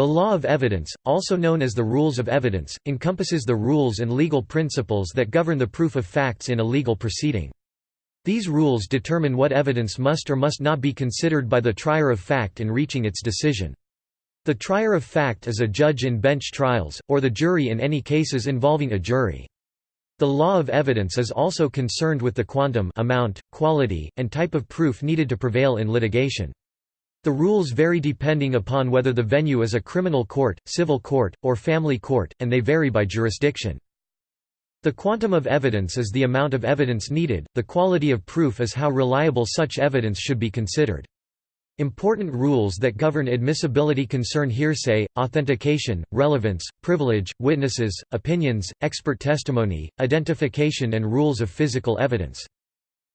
The law of evidence, also known as the rules of evidence, encompasses the rules and legal principles that govern the proof of facts in a legal proceeding. These rules determine what evidence must or must not be considered by the trier of fact in reaching its decision. The trier of fact is a judge in bench trials, or the jury in any cases involving a jury. The law of evidence is also concerned with the quantum amount, quality, and type of proof needed to prevail in litigation. The rules vary depending upon whether the venue is a criminal court, civil court, or family court, and they vary by jurisdiction. The quantum of evidence is the amount of evidence needed, the quality of proof is how reliable such evidence should be considered. Important rules that govern admissibility concern hearsay, authentication, relevance, privilege, witnesses, opinions, expert testimony, identification and rules of physical evidence.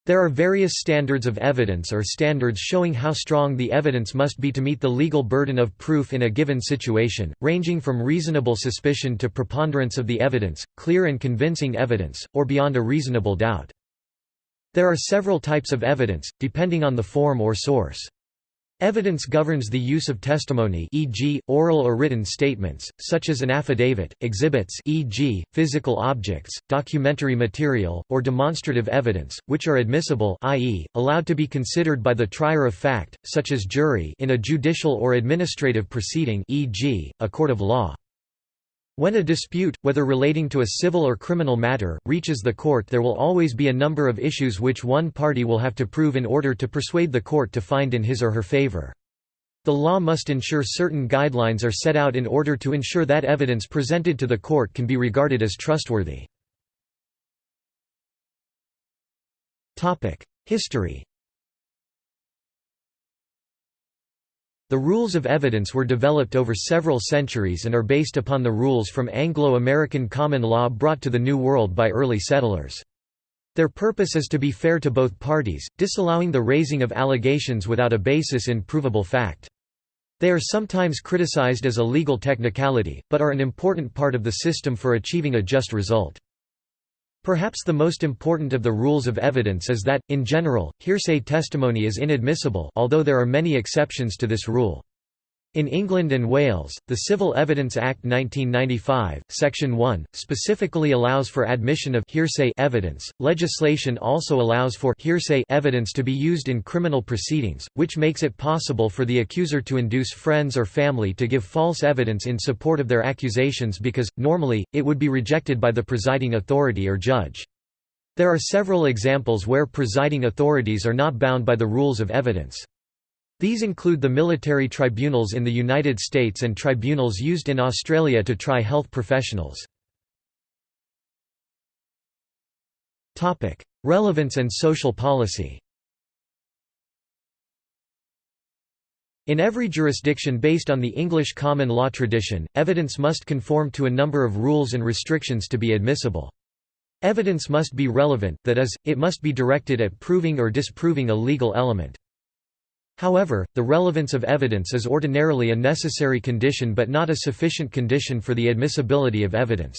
There are various standards of evidence or standards showing how strong the evidence must be to meet the legal burden of proof in a given situation, ranging from reasonable suspicion to preponderance of the evidence, clear and convincing evidence, or beyond a reasonable doubt. There are several types of evidence, depending on the form or source. Evidence governs the use of testimony e.g., oral or written statements, such as an affidavit, exhibits e.g., physical objects, documentary material, or demonstrative evidence, which are admissible i.e., allowed to be considered by the trier of fact, such as jury in a judicial or administrative proceeding e.g., a court of law. When a dispute, whether relating to a civil or criminal matter, reaches the court there will always be a number of issues which one party will have to prove in order to persuade the court to find in his or her favor. The law must ensure certain guidelines are set out in order to ensure that evidence presented to the court can be regarded as trustworthy. History The rules of evidence were developed over several centuries and are based upon the rules from Anglo-American common law brought to the New World by early settlers. Their purpose is to be fair to both parties, disallowing the raising of allegations without a basis in provable fact. They are sometimes criticized as a legal technicality, but are an important part of the system for achieving a just result. Perhaps the most important of the rules of evidence is that, in general, hearsay testimony is inadmissible although there are many exceptions to this rule. In England and Wales, the Civil Evidence Act 1995, Section 1, specifically allows for admission of hearsay evidence. Legislation also allows for hearsay evidence to be used in criminal proceedings, which makes it possible for the accuser to induce friends or family to give false evidence in support of their accusations because, normally, it would be rejected by the presiding authority or judge. There are several examples where presiding authorities are not bound by the rules of evidence. These include the military tribunals in the United States and tribunals used in Australia to try health professionals. Relevance and social policy In every jurisdiction based on the English common law tradition, evidence must conform to a number of rules and restrictions to be admissible. Evidence must be relevant, that is, it must be directed at proving or disproving a legal element. However, the relevance of evidence is ordinarily a necessary condition but not a sufficient condition for the admissibility of evidence.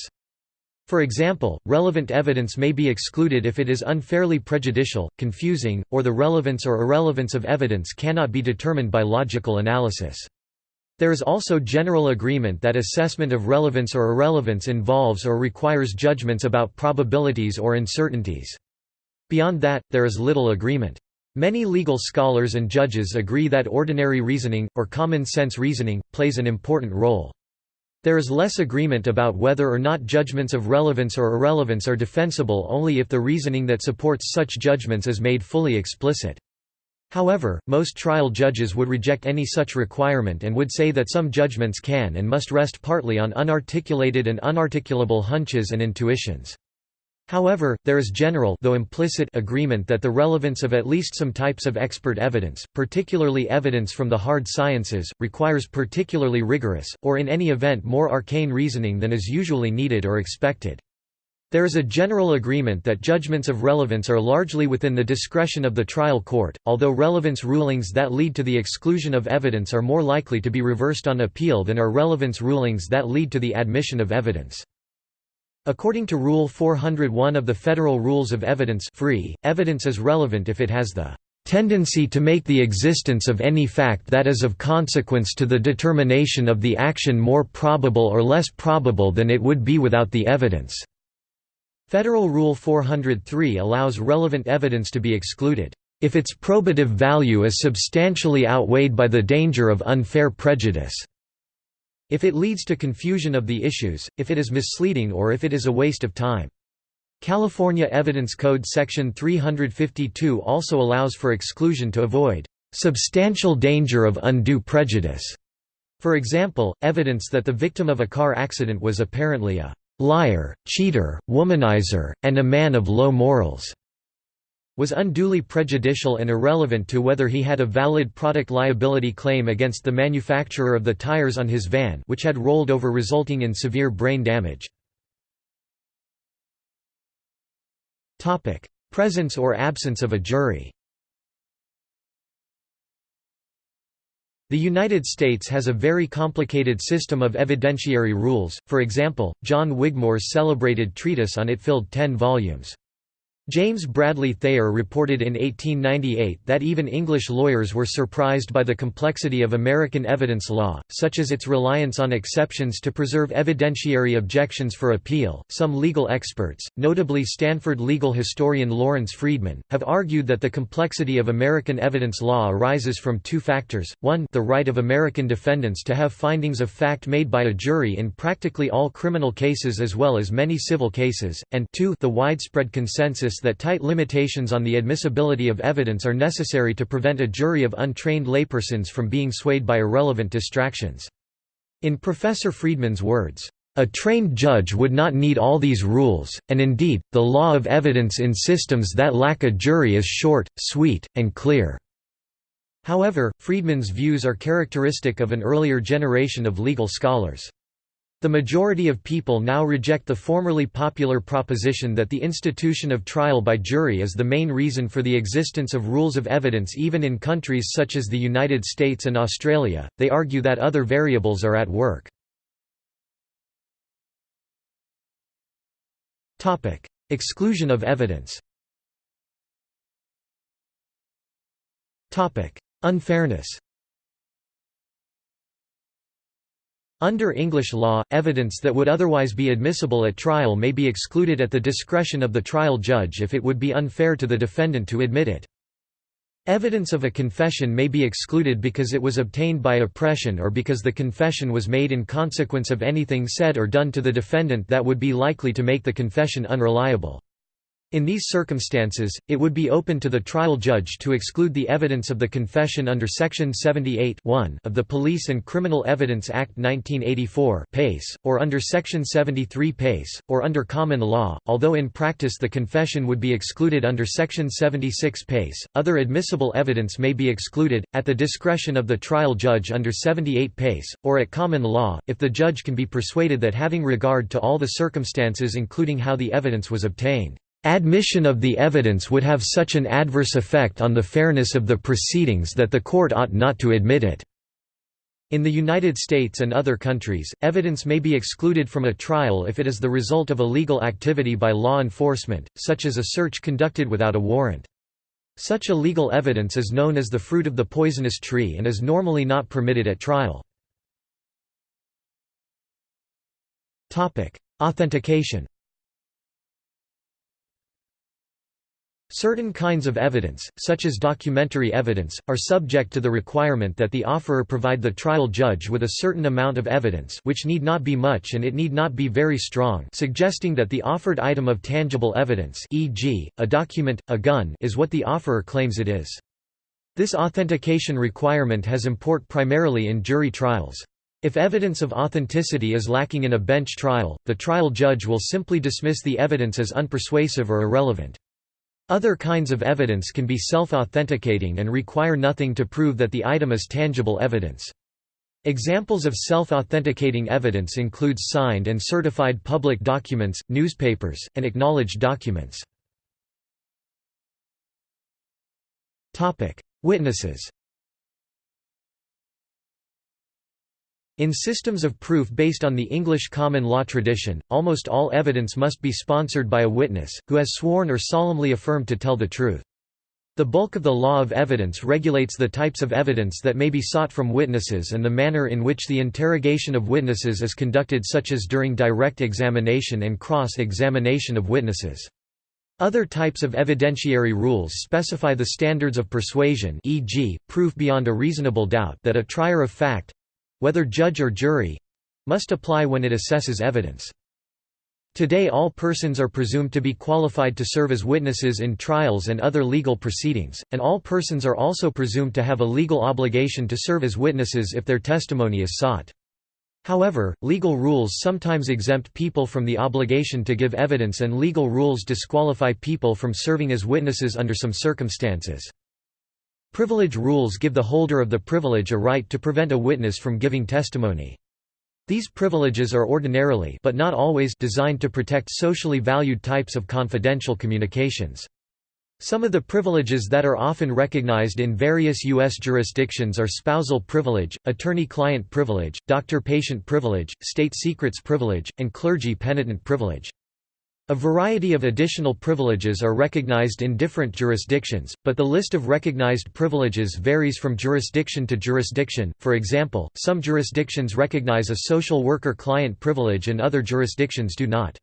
For example, relevant evidence may be excluded if it is unfairly prejudicial, confusing, or the relevance or irrelevance of evidence cannot be determined by logical analysis. There is also general agreement that assessment of relevance or irrelevance involves or requires judgments about probabilities or uncertainties. Beyond that, there is little agreement. Many legal scholars and judges agree that ordinary reasoning, or common-sense reasoning, plays an important role. There is less agreement about whether or not judgments of relevance or irrelevance are defensible only if the reasoning that supports such judgments is made fully explicit. However, most trial judges would reject any such requirement and would say that some judgments can and must rest partly on unarticulated and unarticulable hunches and intuitions. However, there is general though implicit agreement that the relevance of at least some types of expert evidence, particularly evidence from the hard sciences, requires particularly rigorous, or in any event more arcane reasoning than is usually needed or expected. There is a general agreement that judgments of relevance are largely within the discretion of the trial court, although relevance rulings that lead to the exclusion of evidence are more likely to be reversed on appeal than are relevance rulings that lead to the admission of evidence. According to Rule 401 of the Federal Rules of Evidence free, evidence is relevant if it has the tendency to make the existence of any fact that is of consequence to the determination of the action more probable or less probable than it would be without the evidence." Federal Rule 403 allows relevant evidence to be excluded, "...if its probative value is substantially outweighed by the danger of unfair prejudice." If it leads to confusion of the issues, if it is misleading or if it is a waste of time. California Evidence Code Section 352 also allows for exclusion to avoid substantial danger of undue prejudice. For example, evidence that the victim of a car accident was apparently a liar, cheater, womanizer, and a man of low morals was unduly prejudicial and irrelevant to whether he had a valid product liability claim against the manufacturer of the tires on his van which had rolled over resulting in severe brain damage. Presence or absence of a jury The United States has a very complicated system of evidentiary rules, for example, John Wigmore's celebrated treatise on it filled ten volumes. James Bradley Thayer reported in 1898 that even English lawyers were surprised by the complexity of American evidence law, such as its reliance on exceptions to preserve evidentiary objections for appeal. Some legal experts, notably Stanford legal historian Lawrence Friedman, have argued that the complexity of American evidence law arises from two factors one, the right of American defendants to have findings of fact made by a jury in practically all criminal cases as well as many civil cases, and two, the widespread consensus that tight limitations on the admissibility of evidence are necessary to prevent a jury of untrained laypersons from being swayed by irrelevant distractions. In Professor Friedman's words, a trained judge would not need all these rules, and indeed, the law of evidence in systems that lack a jury is short, sweet, and clear." However, Friedman's views are characteristic of an earlier generation of legal scholars. The majority of people now reject the formerly popular proposition that the institution of trial by jury is the main reason for the existence of rules of evidence even in countries such as the United States and Australia, they argue that other variables are at work. Exclusion of evidence. Unfairness Under English law, evidence that would otherwise be admissible at trial may be excluded at the discretion of the trial judge if it would be unfair to the defendant to admit it. Evidence of a confession may be excluded because it was obtained by oppression or because the confession was made in consequence of anything said or done to the defendant that would be likely to make the confession unreliable. In these circumstances, it would be open to the trial judge to exclude the evidence of the confession under Section 78 of the Police and Criminal Evidence Act 1984 PACE, or under Section 73 PACE, or under common law, although in practice the confession would be excluded under Section 76 PACE. Other admissible evidence may be excluded, at the discretion of the trial judge under 78 PACE, or at common law, if the judge can be persuaded that having regard to all the circumstances including how the evidence was obtained Admission of the evidence would have such an adverse effect on the fairness of the proceedings that the court ought not to admit it. In the United States and other countries, evidence may be excluded from a trial if it is the result of illegal activity by law enforcement, such as a search conducted without a warrant. Such illegal evidence is known as the fruit of the poisonous tree and is normally not permitted at trial. Authentication Certain kinds of evidence, such as documentary evidence, are subject to the requirement that the offerer provide the trial judge with a certain amount of evidence which need not be much and it need not be very strong suggesting that the offered item of tangible evidence e.g., a document, a gun is what the offerer claims it is. This authentication requirement has import primarily in jury trials. If evidence of authenticity is lacking in a bench trial, the trial judge will simply dismiss the evidence as unpersuasive or irrelevant. Other kinds of evidence can be self-authenticating and require nothing to prove that the item is tangible evidence. Examples of self-authenticating evidence includes signed and certified public documents, newspapers, and acknowledged documents. Witnesses In systems of proof based on the English common law tradition, almost all evidence must be sponsored by a witness, who has sworn or solemnly affirmed to tell the truth. The bulk of the law of evidence regulates the types of evidence that may be sought from witnesses and the manner in which the interrogation of witnesses is conducted such as during direct examination and cross-examination of witnesses. Other types of evidentiary rules specify the standards of persuasion e.g., proof beyond a reasonable doubt that a trier of fact—whether judge or jury—must apply when it assesses evidence. Today all persons are presumed to be qualified to serve as witnesses in trials and other legal proceedings, and all persons are also presumed to have a legal obligation to serve as witnesses if their testimony is sought. However, legal rules sometimes exempt people from the obligation to give evidence and legal rules disqualify people from serving as witnesses under some circumstances. Privilege rules give the holder of the privilege a right to prevent a witness from giving testimony. These privileges are ordinarily but not always designed to protect socially valued types of confidential communications. Some of the privileges that are often recognized in various U.S. jurisdictions are spousal privilege, attorney-client privilege, doctor-patient privilege, state secrets privilege, and clergy-penitent privilege. A variety of additional privileges are recognized in different jurisdictions, but the list of recognized privileges varies from jurisdiction to jurisdiction. For example, some jurisdictions recognize a social worker client privilege and other jurisdictions do not.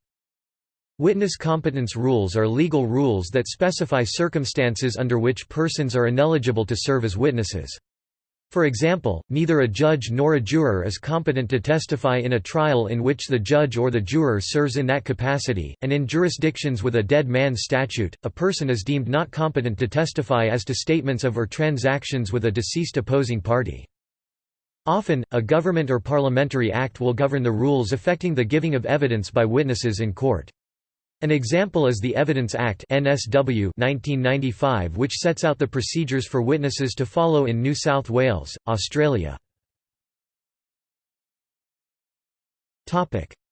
Witness competence rules are legal rules that specify circumstances under which persons are ineligible to serve as witnesses. For example, neither a judge nor a juror is competent to testify in a trial in which the judge or the juror serves in that capacity, and in jurisdictions with a dead man statute, a person is deemed not competent to testify as to statements of or transactions with a deceased opposing party. Often, a government or parliamentary act will govern the rules affecting the giving of evidence by witnesses in court. An example is the Evidence Act NSW 1995 which sets out the procedures for witnesses to follow in New South Wales, Australia.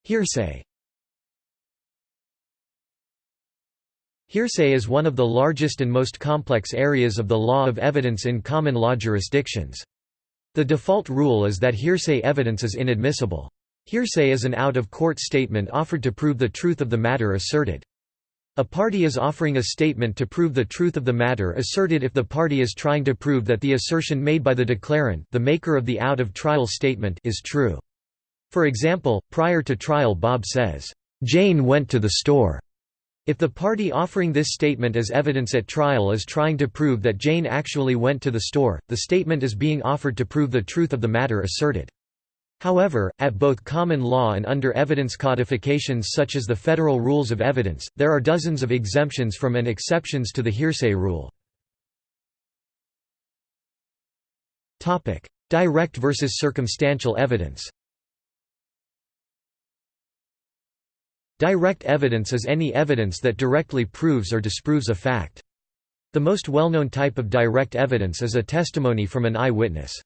Hearsay Hearsay is one of the largest and most complex areas of the law of evidence in common law jurisdictions. The default rule is that hearsay evidence is inadmissible. Hearsay is an out-of-court statement offered to prove the truth of the matter asserted. A party is offering a statement to prove the truth of the matter asserted if the party is trying to prove that the assertion made by the declarant the maker of the out-of-trial statement is true. For example, prior to trial Bob says, "'Jane went to the store'". If the party offering this statement as evidence at trial is trying to prove that Jane actually went to the store, the statement is being offered to prove the truth of the matter asserted. However, at both common law and under evidence codifications such as the Federal Rules of Evidence, there are dozens of exemptions from and exceptions to the hearsay rule. Direct versus circumstantial evidence Direct evidence is any evidence that directly proves or disproves a fact. The most well-known type of direct evidence is a testimony from an eyewitness.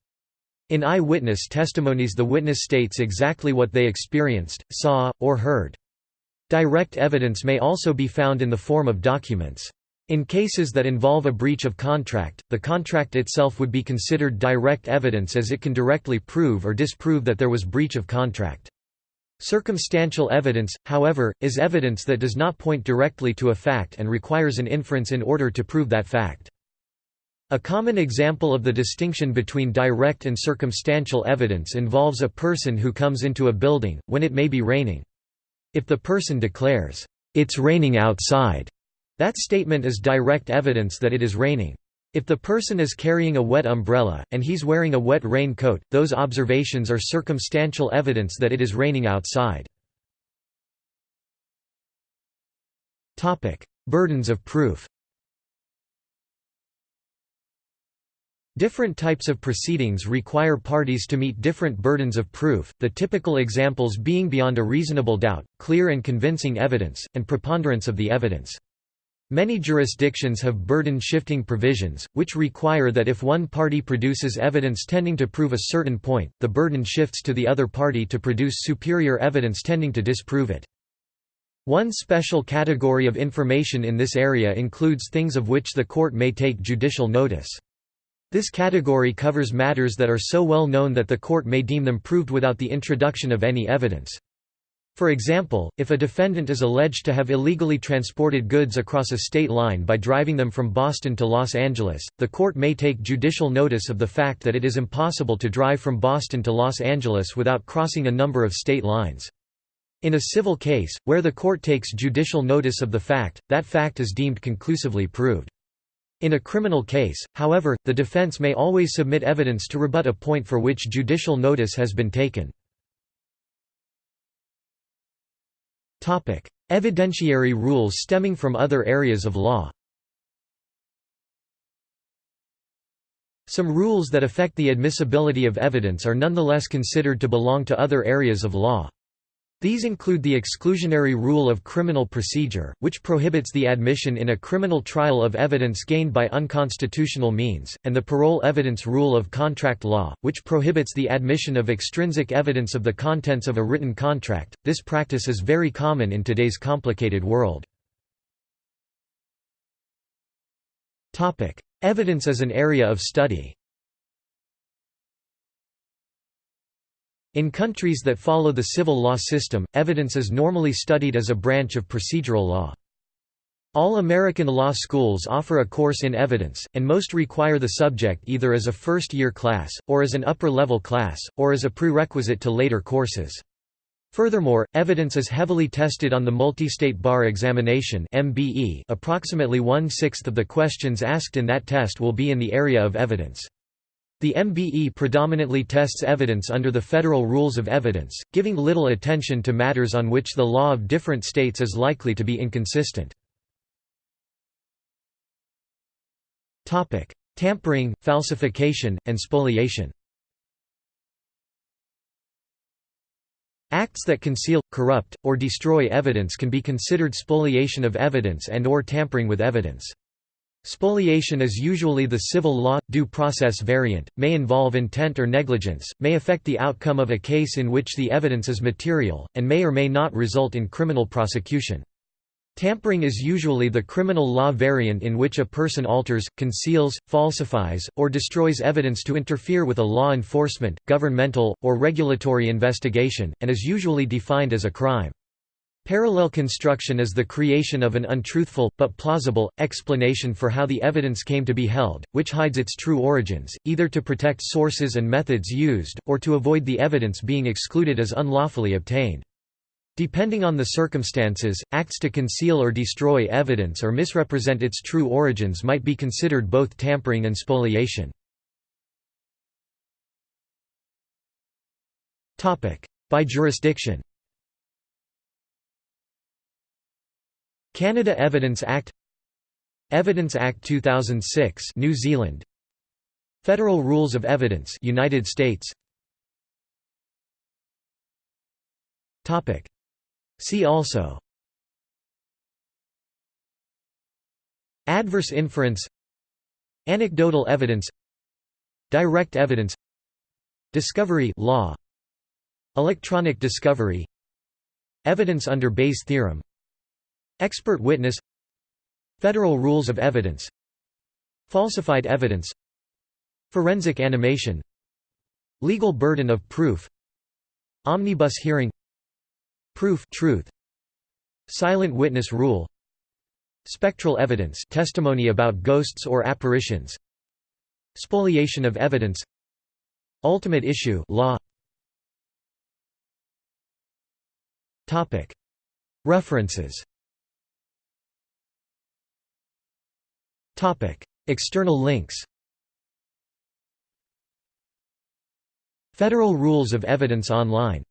In eyewitness testimonies the witness states exactly what they experienced, saw, or heard. Direct evidence may also be found in the form of documents. In cases that involve a breach of contract, the contract itself would be considered direct evidence as it can directly prove or disprove that there was breach of contract. Circumstantial evidence, however, is evidence that does not point directly to a fact and requires an inference in order to prove that fact. A common example of the distinction between direct and circumstantial evidence involves a person who comes into a building, when it may be raining. If the person declares, "'It's raining outside'", that statement is direct evidence that it is raining. If the person is carrying a wet umbrella, and he's wearing a wet rain coat, those observations are circumstantial evidence that it is raining outside. Burdens of proof Different types of proceedings require parties to meet different burdens of proof, the typical examples being beyond a reasonable doubt, clear and convincing evidence, and preponderance of the evidence. Many jurisdictions have burden-shifting provisions, which require that if one party produces evidence tending to prove a certain point, the burden shifts to the other party to produce superior evidence tending to disprove it. One special category of information in this area includes things of which the court may take judicial notice. This category covers matters that are so well known that the court may deem them proved without the introduction of any evidence. For example, if a defendant is alleged to have illegally transported goods across a state line by driving them from Boston to Los Angeles, the court may take judicial notice of the fact that it is impossible to drive from Boston to Los Angeles without crossing a number of state lines. In a civil case, where the court takes judicial notice of the fact, that fact is deemed conclusively proved. In a criminal case, however, the defense may always submit evidence to rebut a point for which judicial notice has been taken. Evidentiary rules stemming from other areas of law Some rules that affect the admissibility of evidence are nonetheless considered to belong to other areas of law. These include the exclusionary rule of criminal procedure, which prohibits the admission in a criminal trial of evidence gained by unconstitutional means, and the parol evidence rule of contract law, which prohibits the admission of extrinsic evidence of the contents of a written contract. This practice is very common in today's complicated world. Topic: Evidence as an area of study. In countries that follow the civil law system, evidence is normally studied as a branch of procedural law. All American law schools offer a course in evidence, and most require the subject either as a first-year class, or as an upper-level class, or as a prerequisite to later courses. Furthermore, evidence is heavily tested on the Multi-State Bar Examination. Approximately one-sixth of the questions asked in that test will be in the area of evidence. The MBE predominantly tests evidence under the federal rules of evidence, giving little attention to matters on which the law of different states is likely to be inconsistent. Tampering, falsification, and spoliation Acts that conceal, corrupt, or destroy evidence can be considered spoliation of evidence and or tampering with evidence. Spoliation is usually the civil law, due process variant, may involve intent or negligence, may affect the outcome of a case in which the evidence is material, and may or may not result in criminal prosecution. Tampering is usually the criminal law variant in which a person alters, conceals, falsifies, or destroys evidence to interfere with a law enforcement, governmental, or regulatory investigation, and is usually defined as a crime. Parallel construction is the creation of an untruthful, but plausible, explanation for how the evidence came to be held, which hides its true origins, either to protect sources and methods used, or to avoid the evidence being excluded as unlawfully obtained. Depending on the circumstances, acts to conceal or destroy evidence or misrepresent its true origins might be considered both tampering and spoliation. By jurisdiction Canada Evidence Act Evidence Act 2006 New Zealand. Federal Rules of Evidence United States. Topic. See also. Adverse inference. Anecdotal evidence. Direct evidence. Discovery law. Electronic discovery. Evidence under Bayes' theorem Expert witness. Federal rules of evidence. Falsified evidence. Forensic animation. Legal burden of proof. Omnibus hearing. Proof truth. Silent witness rule. Spectral evidence. Testimony about ghosts or apparitions. Spoliation of evidence. Ultimate issue law. References External links Federal Rules of Evidence Online